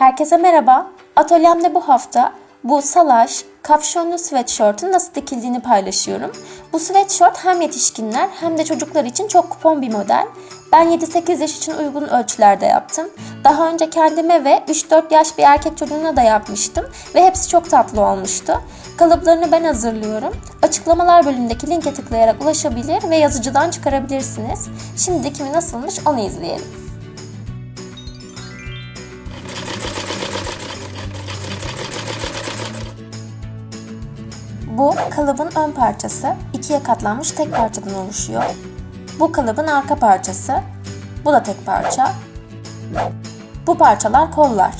Herkese merhaba. Atölyemde bu hafta bu salaş, kapşonlu sweatshirt'ın nasıl dikildiğini paylaşıyorum. Bu sweatshirt hem yetişkinler hem de çocuklar için çok kupon bir model. Ben 7-8 yaş için uygun ölçülerde yaptım. Daha önce kendime ve 3-4 yaş bir erkek çocuğuna da yapmıştım ve hepsi çok tatlı olmuştu. Kalıplarını ben hazırlıyorum. Açıklamalar bölümündeki linke tıklayarak ulaşabilir ve yazıcıdan çıkarabilirsiniz. Şimdi dikimi nasılmış onu izleyelim. Bu kalıbın ön parçası ikiye katlanmış tek parçadan oluşuyor. Bu kalıbın arka parçası. Bu da tek parça. Bu parçalar kollar.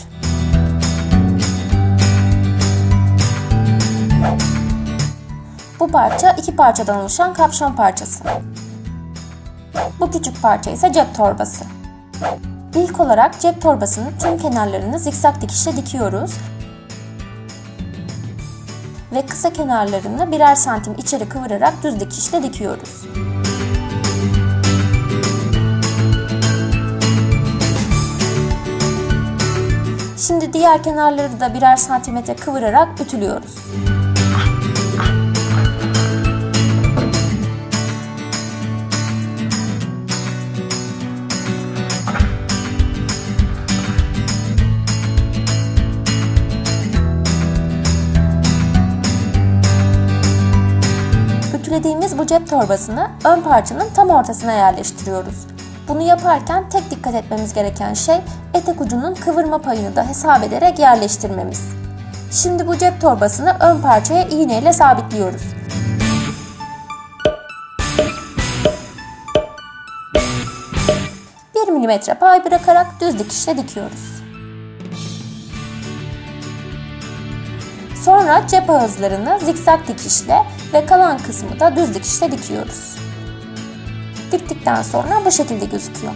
Bu parça iki parçadan oluşan kapşon parçası. Bu küçük parça ise cep torbası. İlk olarak cep torbasının tüm kenarlarını zikzak dikişle dikiyoruz ve kısa kenarlarını birer santim içeri kıvırarak düz dikişle dikiyoruz. Şimdi diğer kenarları da birer santimetre kıvırarak ütülüyoruz. Ütülediğimiz bu cep torbasını ön parçanın tam ortasına yerleştiriyoruz. Bunu yaparken tek dikkat etmemiz gereken şey etek ucunun kıvırma payını da hesap ederek yerleştirmemiz. Şimdi bu cep torbasını ön parçaya iğneyle sabitliyoruz. Bir milimetre pay bırakarak düz dikişle dikiyoruz. Sonra cep ağızlarını zikzak dikişle ve kalan kısmı da düz dikişle dikiyoruz. Diktikten sonra bu şekilde gözüküyor.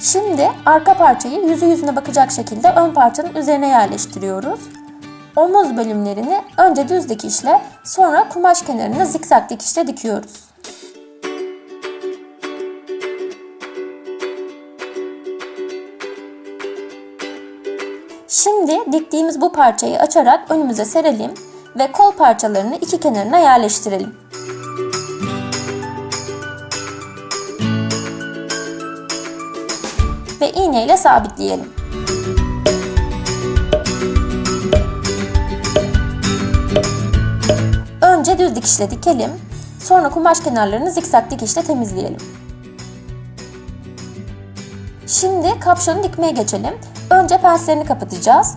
Şimdi arka parçayı yüzü yüzüne bakacak şekilde ön parçanın üzerine yerleştiriyoruz. Omuz bölümlerini önce düz dikişle sonra kumaş kenarını zikzak dikişle dikiyoruz. Şimdi diktiğimiz bu parçayı açarak önümüze serelim ve kol parçalarını iki kenarına yerleştirelim. Ve iğne ile sabitleyelim. Önce düz dikişle dikelim. Sonra kumaş kenarlarını zikzak dikişle temizleyelim. Şimdi kapşonu dikmeye geçelim. Önce penslerini kapatacağız.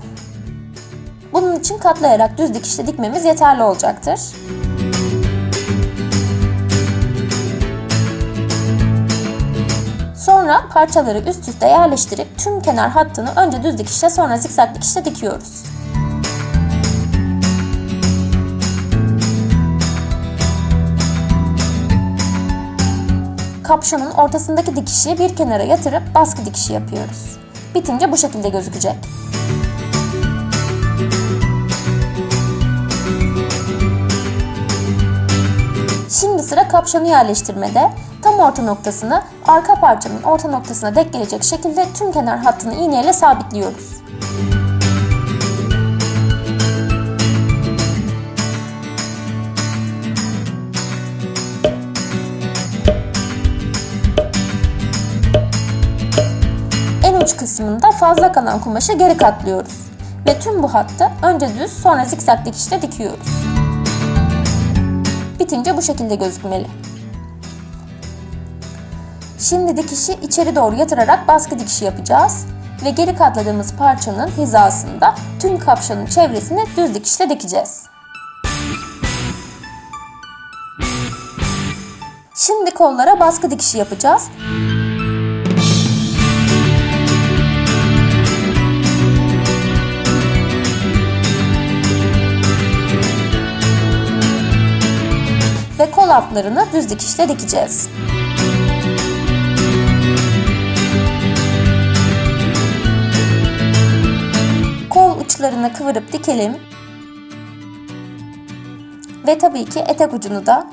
Bunun için katlayarak düz dikişle dikmemiz yeterli olacaktır. Sonra parçaları üst üste yerleştirip tüm kenar hattını önce düz dikişle sonra zikzak dikişle dikiyoruz. Kapşonun ortasındaki dikişi bir kenara yatırıp baskı dikişi yapıyoruz. Bitince bu şekilde gözükecek. Şimdi sıra kapşonu yerleştirmede. Tam orta noktasını arka parçanın orta noktasına denk gelecek şekilde tüm kenar hattını iğneyle sabitliyoruz. Kısmında fazla kalan kumaşı geri katlıyoruz. Ve tüm bu hattı önce düz sonra zikzak dikişle dikiyoruz. Bitince bu şekilde gözükmeli. Şimdi dikişi içeri doğru yatırarak baskı dikişi yapacağız. Ve geri katladığımız parçanın hizasında tüm kapşonun çevresini düz dikişle dikeceğiz. Şimdi kollara baskı dikişi yapacağız. Altlarını düz dikişle dikeceğiz. Kol uçlarını kıvırıp dikelim. Ve tabii ki etek ucunu da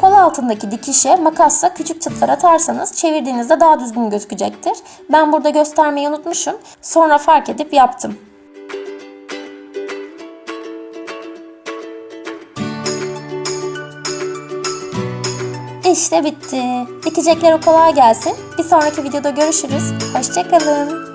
Kol altındaki dikişe makasla küçük çıtlar atarsanız çevirdiğinizde daha düzgün gözükecektir. Ben burada göstermeyi unutmuşum. Sonra fark edip yaptım. İşte bitti. Dikecekleri kolay gelsin. Bir sonraki videoda görüşürüz. Hoşçakalın.